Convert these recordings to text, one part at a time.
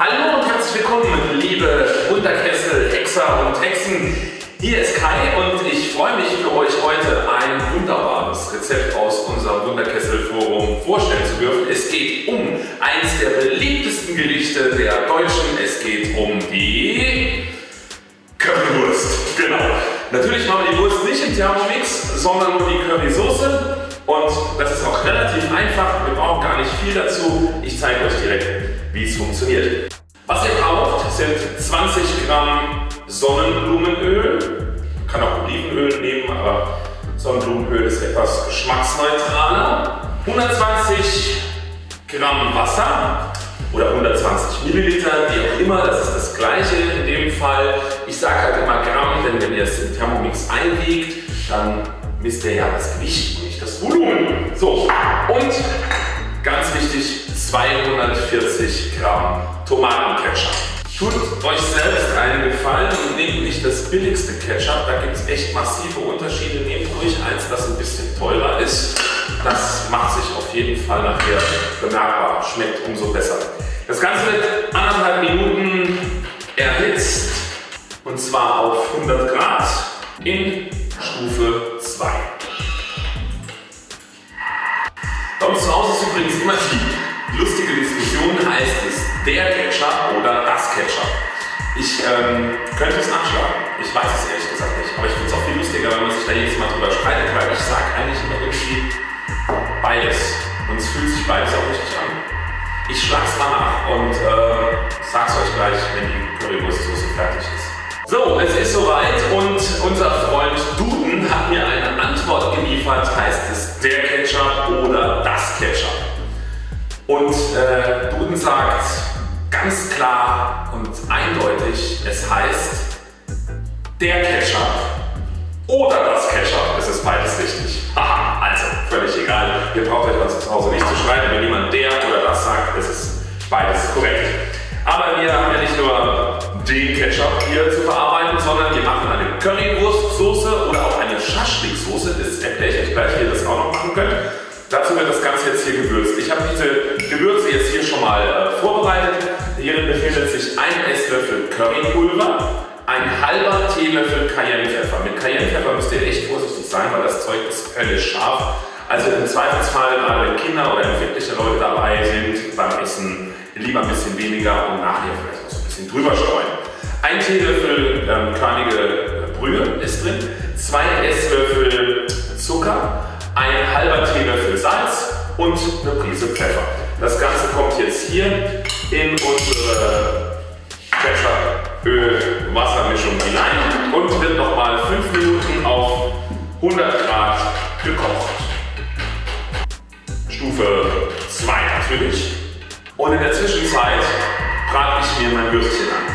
Hallo und herzlich willkommen, liebe Wunderkessel, Hexer und Hexen. Hier ist Kai und ich freue mich für euch heute ein wunderbares Rezept aus unserem Wunderkessel-Forum vorstellen zu dürfen. Es geht um eines der beliebtesten Gerichte der Deutschen. Es geht um die Currywurst. Genau. Natürlich machen wir die Wurst nicht im Thermomix, sondern nur die Currysoße. Und das ist auch relativ einfach. Wir brauchen gar nicht viel dazu. Ich zeige euch direkt, wie es funktioniert. Sind 20 Gramm Sonnenblumenöl. Kann auch Olivenöl nehmen, aber Sonnenblumenöl ist etwas geschmacksneutraler. 120 Gramm Wasser oder 120 Milliliter, wie auch immer, das ist das gleiche in dem Fall. Ich sage halt immer Gramm, denn wenn ihr es im Thermomix einwiegt, dann misst ihr ja das Gewicht, nicht das Volumen. So, und ganz wichtig, 240 Gramm Tomatenketchup. Tut euch selbst einen Gefallen und nehmt nicht das billigste Ketchup, da gibt es echt massive Unterschiede. Nehmt ruhig eins, das ein bisschen teurer ist. Das macht sich auf jeden Fall nachher bemerkbar, schmeckt umso besser. Das Ganze wird anderthalb Minuten erhitzt und zwar auf 100 Grad in Ketchup oder das Ketchup? Ich ähm, könnte es nachschlagen. Ich weiß es ehrlich gesagt nicht. Aber ich finde es auch viel lustiger, wenn man sich da jedes Mal drüber streitet, weil ich sage eigentlich immer irgendwie beides. Und es fühlt sich beides auch richtig an. Ich schlag's mal nach und äh, sag's euch gleich, wenn die Currywurstsoße fertig ist. So, es ist soweit und unser Freund Duden hat mir eine Antwort geliefert, heißt es der Ketchup oder das Ketchup. Und äh, Duden sagt ganz klar und eindeutig, es heißt der Ketchup oder das Ketchup. Es ist beides richtig. Aha, also völlig egal. Ihr braucht euch was zu Hause nicht zu schreiben. Wenn jemand der oder das sagt, es ist beides korrekt. Aber wir haben ja nicht nur den Ketchup hier zu verarbeiten, sondern wir machen eine Currywurstsoße oder auch eine Schaschliksoße. Das erkläre ich euch gleich, wie ihr das auch noch machen könnt. Dazu wird das Ganze jetzt hier gewürzt. Ich habe diese Gewürze jetzt hier schon mal äh, vorbereitet. Hierin befindet sich ein Esslöffel Currypulver, ein halber Teelöffel Cayennepfeffer. Mit Cayennepfeffer müsst ihr echt vorsichtig sein, weil das Zeug ist höllisch scharf. Also im Zweifelsfall, gerade wenn Kinder oder empfindliche Leute dabei sind beim Essen, lieber ein bisschen weniger und nachher vielleicht noch so ein bisschen drüber streuen. Ein Teelöffel ähm, körnige Brühe ist drin, zwei Esslöffel Zucker, ein halber Teelöffel Salz und eine Prise Pfeffer. Das Ganze kommt jetzt hier in unsere Ketchup-Öl-Wassermischung hinein und wird nochmal 5 Minuten auf 100 Grad gekocht. Stufe 2 natürlich. Und in der Zwischenzeit brate ich mir mein Würstchen an.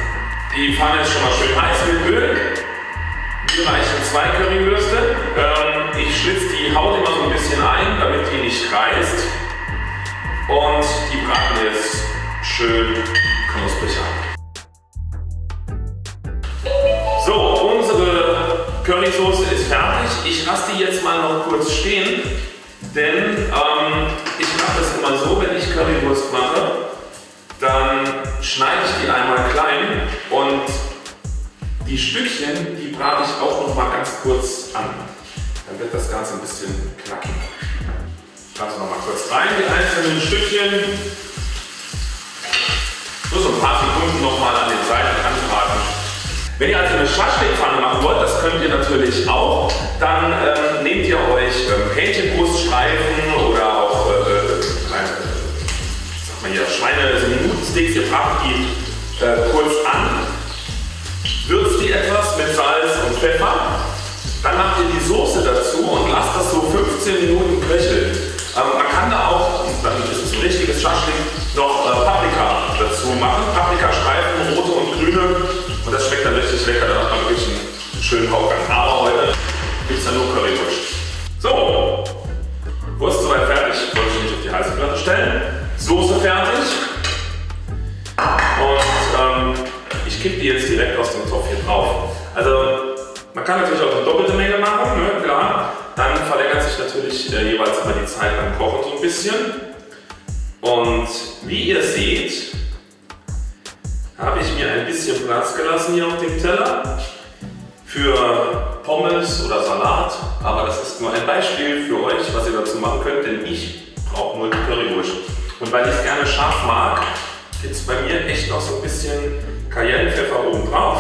Die Pfanne ist schon mal schön heiß mit Öl. Mir reichen zwei Currywürste. Ähm, ich schlitze die Haut immer so ein bisschen ein, damit die nicht reißt. Und die braten jetzt schön knusprig an. So, unsere Currysoße ist fertig. Ich lasse die jetzt mal noch kurz stehen, denn ähm, ich mache das immer so, wenn ich Currywurst mache, dann schneide ich die einmal klein und die Stückchen, die brate ich auch noch mal ganz kurz an. Dann wird das Ganze ein bisschen knackig. Schauen noch mal kurz rein, die einzelnen Stückchen. So, so ein paar Sekunden noch mal an den Seiten anbraten. Wenn ihr also eine Schaschlikpfanne machen wollt, das könnt ihr natürlich auch, dann ähm, nehmt ihr euch ähm, Hähnchenbruststreifen oder auch äh, kleine, hier, Schweine, so Minutensticks, ihr bratet die äh, kurz an, würzt die etwas mit Salz und Pfeffer, dann macht ihr die Soße dazu und lasst das so 15 Minuten köcheln. Ähm, man kann da auch, dann ist es ein richtiges Schaschlik, noch äh, Paprika dazu machen. Paprikastreifen, rote und grüne. Und das schmeckt dann richtig lecker. Da hat man wirklich einen schönen Hauptgang. Aber heute gibt es dann nur Currywurst. So, Wurst soweit fertig. Wollte ich nicht auf die heiße Platte stellen. Soße fertig. Und ähm, ich kippe die jetzt direkt aus dem Topf hier drauf. Also man kann natürlich auch natürlich äh, jeweils immer die Zeit beim Kochen so ein bisschen. Und wie ihr seht, ich mir ein bisschen Platz gelassen hier auf dem Teller für Pommes oder Salat. Aber das ist nur ein Beispiel für euch, was ihr dazu machen könnt, denn ich brauche nur die Currywurst. Und weil ich es gerne scharf mag, gibt es bei mir echt noch so ein bisschen Cayennepfeffer oben drauf.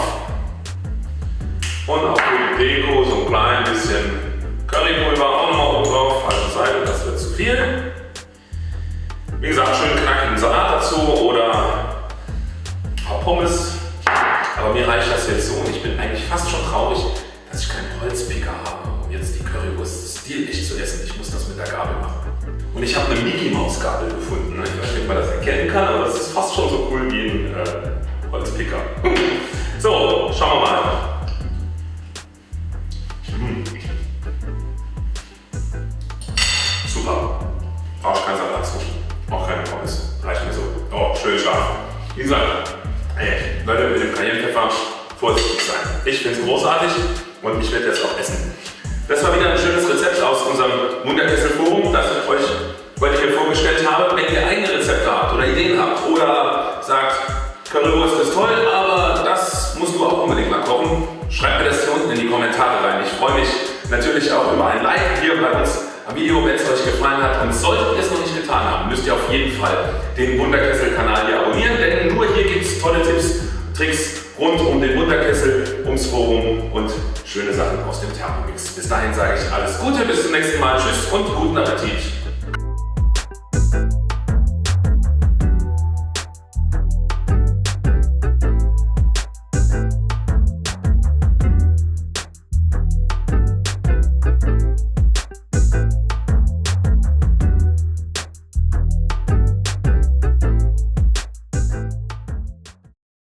Und auch für die Deko so ein klein bisschen Currypulver auch nochmal oben drauf. Falsche Seite, das wird zu viel. Wie gesagt, schön knackigen Salat dazu oder paar Pommes. Aber mir reicht das jetzt so und ich bin eigentlich fast schon traurig, dass ich keinen Holzpicker habe, um jetzt die Currywurst stilecht zu essen. Ich muss das mit der Gabel machen. Und ich habe eine Mickey Maus Gabel gefunden. Ich weiß nicht, ob man das erkennen kann, aber das ist fast schon so cool wie ein äh, Holzpicker. Brauchst kein Salat zu. Auch keine Pommes. Reicht mir so. Oh, schön scharf. Wie gesagt, ey, Leute mit dem Cayennepfeffer vorsichtig sein. Ich finde es großartig und ich werde jetzt auch essen. Das war wieder ein schönes Rezept aus unserem Wunderkessel-Forum, das ich euch heute hier vorgestellt habe. Wenn ihr eigene Rezepte habt oder Ideen habt oder sagt, Currywurst ist toll, aber das musst du auch unbedingt mal kochen, schreibt mir das hier unten in die Kommentare rein. Ich freue mich natürlich auch über ein Like hier bei uns Video, wenn es euch gefallen hat. Und solltet ihr es noch nicht getan haben, müsst ihr auf jeden Fall den Wunderkessel-Kanal hier abonnieren, denn nur hier gibt es tolle Tipps, Tricks rund um den Wunderkessel, ums Forum und schöne Sachen aus dem Thermomix. Bis dahin sage ich alles Gute, bis zum nächsten Mal. Tschüss und guten Appetit.